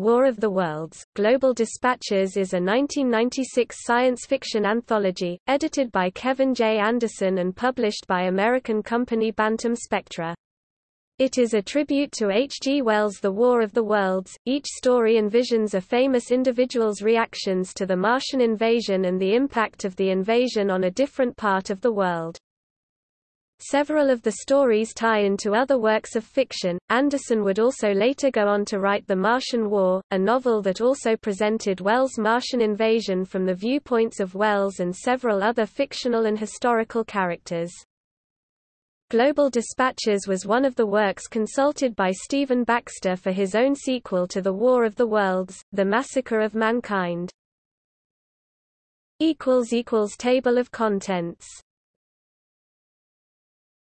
War of the Worlds. Global Dispatches is a 1996 science fiction anthology, edited by Kevin J. Anderson and published by American company Bantam Spectra. It is a tribute to H. G. Wells' The War of the Worlds. Each story envisions a famous individual's reactions to the Martian invasion and the impact of the invasion on a different part of the world. Several of the stories tie into other works of fiction. Anderson would also later go on to write The Martian War, a novel that also presented Wells' Martian invasion from the viewpoints of Wells and several other fictional and historical characters. Global Dispatches was one of the works consulted by Stephen Baxter for his own sequel to The War of the Worlds, The Massacre of Mankind. Table of contents